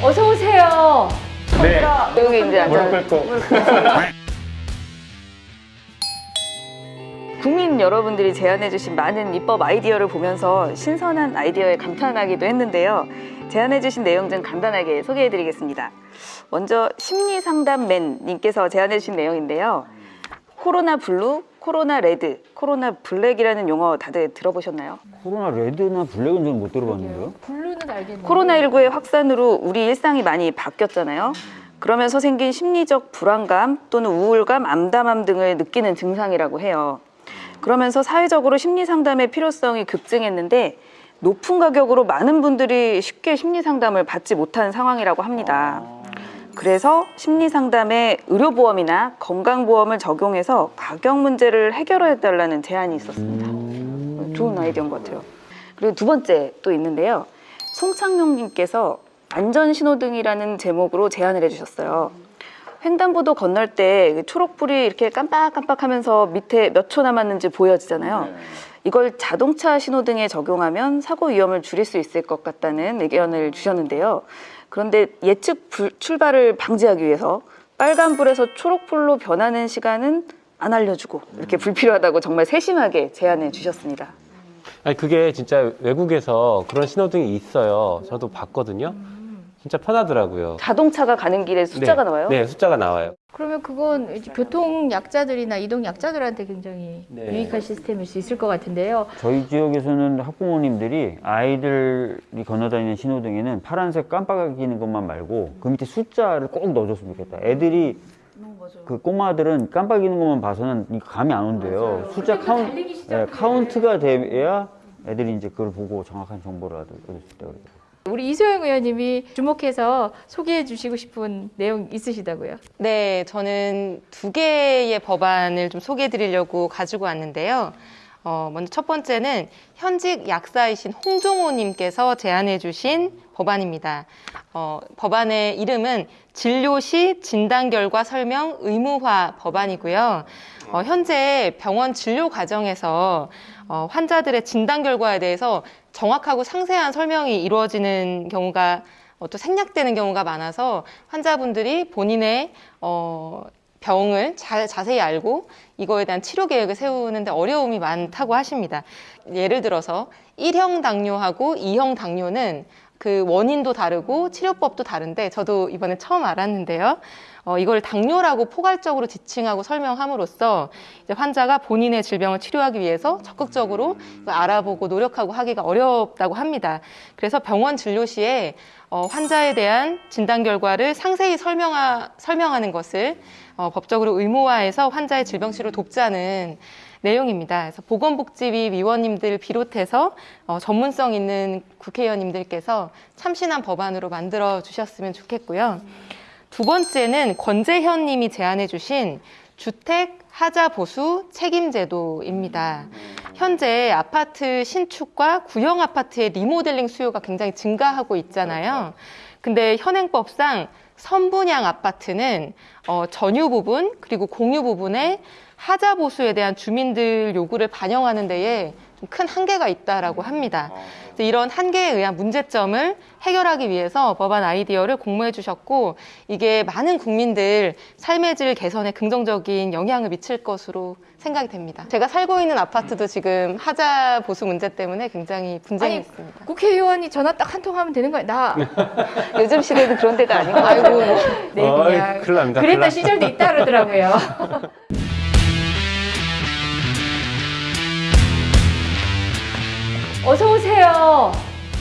어서 오세요. 네. 여기 이제 무릎 꿇고. 국민 여러분들이 제안해주신 많은 입법 아이디어를 보면서 신선한 아이디어에 감탄하기도 했는데요. 제안해주신 내용 좀 간단하게 소개해드리겠습니다. 먼저 심리상담맨님께서 제안해주신 내용인데요. 코로나 블루, 코로나 레드, 코로나 블랙이라는 용어 다들 들어보셨나요? 코로나 레드나 블랙은 저는 못 들어봤는데요. 블루는 알겠는데. 코로나19의 확산으로 우리 일상이 많이 바뀌었잖아요. 그러면서 생긴 심리적 불안감 또는 우울감, 암담함 등을 느끼는 증상이라고 해요. 그러면서 사회적으로 심리 상담의 필요성이 급증했는데 높은 가격으로 많은 분들이 쉽게 심리 상담을 받지 못하는 상황이라고 합니다. 그래서 심리 상담에 의료보험이나 건강보험을 적용해서 가격 문제를 해결해 달라는 제안이 있었습니다. 좋은 아이디어인 것 같아요. 그리고 두 번째 또 있는데요. 송창용님께서 안전신호등이라는 제목으로 제안을 해주셨어요. 횡단보도 건널 때그 초록불이 이렇게 깜빡깜빡하면서 밑에 몇 초 남았는지 보여지잖아요. 이걸 자동차 신호등에 적용하면 사고 위험을 줄일 수 있을 것 같다는 의견을 주셨는데요. 그런데 예측 불- 출발을 방지하기 위해서 빨간불에서 초록불로 변하는 시간은 안 알려주고 이렇게 불필요하다고 정말 세심하게 제안해 주셨습니다. 아니 그게 진짜 외국에서 그런 신호등이 있어요. 저도 봤거든요. 진짜 편하더라고요. 자동차가 가는 길에 숫자가 네. 나와요? 네, 숫자가 나와요. 그러면 그건 교통 약자들이나 이동 약자들한테 굉장히 네. 유익한 시스템일 수 있을 것 같은데요. 저희 지역에서는 학부모님들이 아이들이 건너다니는 신호등에는 파란색 깜빡이는 것만 말고 그 밑에 숫자를 꼭 넣어줬으면 좋겠다. 애들이 그 꼬마들은 깜빡이는 것만 봐서는 감이 안 온대요. 숫자 카운, 예, 카운트가 돼야 애들이 이제 그걸 보고 정확한 정보를 얻을 수 있다 그래요. 우리 이소영 의원님이 주목해서 소개해 주시고 싶은 내용 있으시다고요? 네, 저는 두 개의 법안을 좀 소개해 드리려고 가지고 왔는데요. 어, 먼저 첫 번째는 현직 약사이신 홍종호님께서 제안해 주신 법안입니다. 어, 법안의 이름은 진료 시 진단 결과 설명 의무화 법안이고요. 어, 현재 병원 진료 과정에서 어, 환자들의 진단 결과에 대해서 정확하고 상세한 설명이 이루어지는 경우가 어, 또 생략되는 경우가 많아서 환자분들이 본인의 어, 병을 잘 자세히 알고 이거에 대한 치료 계획을 세우는데 어려움이 많다고 하십니다. 예를 들어서 1형 당뇨하고 2형 당뇨는 그 원인도 다르고 치료법도 다른데 저도 이번에 처음 알았는데요. 어, 이걸 당뇨라고 포괄적으로 지칭하고 설명함으로써 이제 환자가 본인의 질병을 치료하기 위해서 적극적으로 알아보고 노력하고 하기가 어렵다고 합니다. 그래서 병원 진료 시에 어, 환자에 대한 진단 결과를 상세히 설명하, 설명하는 것을 어, 법적으로 의무화해서 환자의 질병 치료를 돕자는 내용입니다. 그래서 보건복지위 위원님들 비롯해서 어, 전문성 있는 국회의원님들께서 참신한 법안으로 만들어 주셨으면 좋겠고요. 두 번째는 권재현 님이 제안해 주신 주택 하자 보수 책임 제도입니다. 현재 아파트 신축과 구형 아파트의 리모델링 수요가 굉장히 증가하고 있잖아요. 근데 현행법상 선분양 아파트는 어, 전유 부분 그리고 공유 부분에 하자 보수에 대한 주민들 요구를 반영하는 데에 좀 큰 한계가 있다라고 합니다. 그래서 이런 한계에 의한 문제점을 해결하기 위해서 법안 아이디어를 공모해 주셨고 이게 많은 국민들 삶의 질 개선에 긍정적인 영향을 미칠 것으로 생각이 됩니다. 제가 살고 있는 아파트도 지금 하자 보수 문제 때문에 굉장히 분쟁이 아니, 있습니다. 국회의원이 전화 딱 한 통 하면 되는 거예요. 나 요즘 시대는 그런 데가 아닌 것 아이고. 네 어이, 그냥 큰일 납니다. 그랬던. 시절도 있다 그러더라고요. 어서 오세요.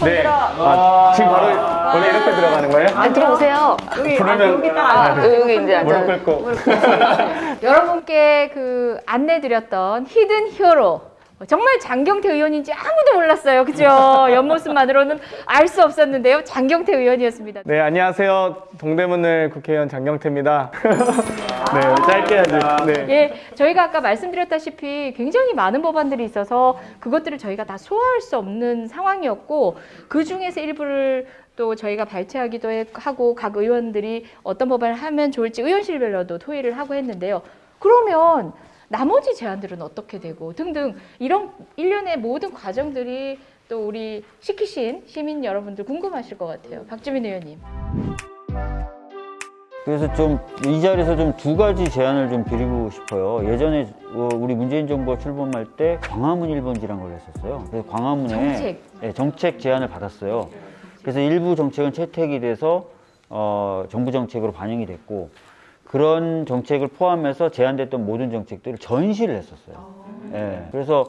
네. 아, 지금 바로 원래 이렇게 들어가는 거예요? 아, 들어오세요. 여기 부르면 여기 딱 아, 여기 이제 앉아. 무릎 꿇고. 여러분께 그 안내드렸던 히든 히어로 정말 장경태 의원인지 아무도 몰랐어요. 그죠? 옆모습만으로는 알 수 없었는데요. 장경태 의원이었습니다. 네, 안녕하세요. 동대문을 국회의원 장경태입니다. 네, 짧게 하죠. 네. 예, 저희가 아까 말씀드렸다시피 굉장히 많은 법안들이 있어서 그것들을 저희가 다 소화할 수 없는 상황이었고 그 중에서 일부를 또 저희가 발췌하기도 해- 하고 각 의원들이 어떤 법안을 하면 좋을지 의원실별로도 토의를 하고 했는데요. 그러면 나머지 제안들은 어떻게 되고 등등 이런 일련의 모든 과정들이 또 우리 시키신 시민 여러분들 궁금하실 것 같아요. 박주민 의원님. 그래서 좀 이 자리에서 좀 두 가지 제안을 좀 드리고 싶어요. 예전에 어, 우리 문재인 정부가 출범할 때 광화문 1번지란 걸 했었어요. 그래서 광화문에 정책. 네, 정책 제안을 받았어요. 그래서 일부 정책은 채택이 돼서 어, 정부 정책으로 반영이 됐고 그런 정책을 포함해서 제안됐던 모든 정책들을 전시를 했었어요. 예, 그래서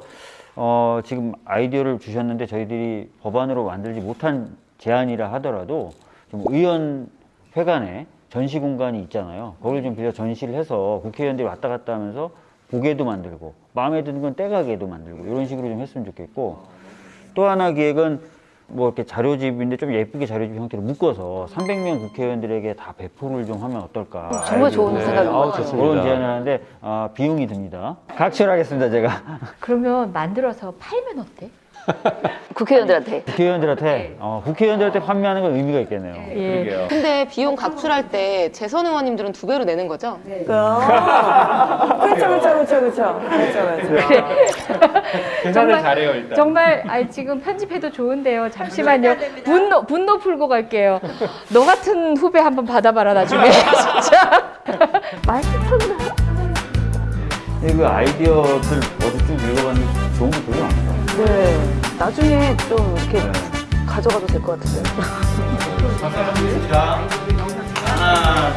어, 지금 아이디어를 주셨는데 저희들이 법안으로 만들지 못한 제안이라 하더라도 좀 의원회관에 전시 공간이 있잖아요. 거기를 좀 빌려 전시를 해서 국회의원들이 왔다 갔다 하면서 보게도 만들고 마음에 드는 건 떼가게도 만들고 이런 식으로 좀 했으면 좋겠고 또 하나 기획은 뭐 이렇게 자료집인데 좀 예쁘게 자료집 형태로 묶어서 300명 국회의원들에게 다 배포를 좀 하면 어떨까. 정말 좋은 네. 생각인 것 같아요. 그런 제안을 하는데 아, 비용이 듭니다. 각출하겠습니다 제가 그러면 만들어서 팔면 어때? 국회의원들한테 국회의원들한테 어, 국회의원들한테 판매하는 건 의미가 있겠네요. 예. 근데 비용 각출할 때 재선 의원님들은 두 배로 내는 거죠? 그렇죠, 그렇죠, 그렇죠, 그렇죠, 그렇죠, 그렇죠. 계산을 잘해요 일단. 정말 아 지금 편집해도 좋은데요. 잠시만요. 분노 분노 풀고 갈게요. 너 같은 후배 한번 받아봐라 나중에 진짜. 맛있었나? 근데 그 아이디어들 어디 쭉 읽어봤는데 좋은 거 되게 많아요. 네. 나중에 좀 이렇게 가져가도 될 것 같은데. 하나,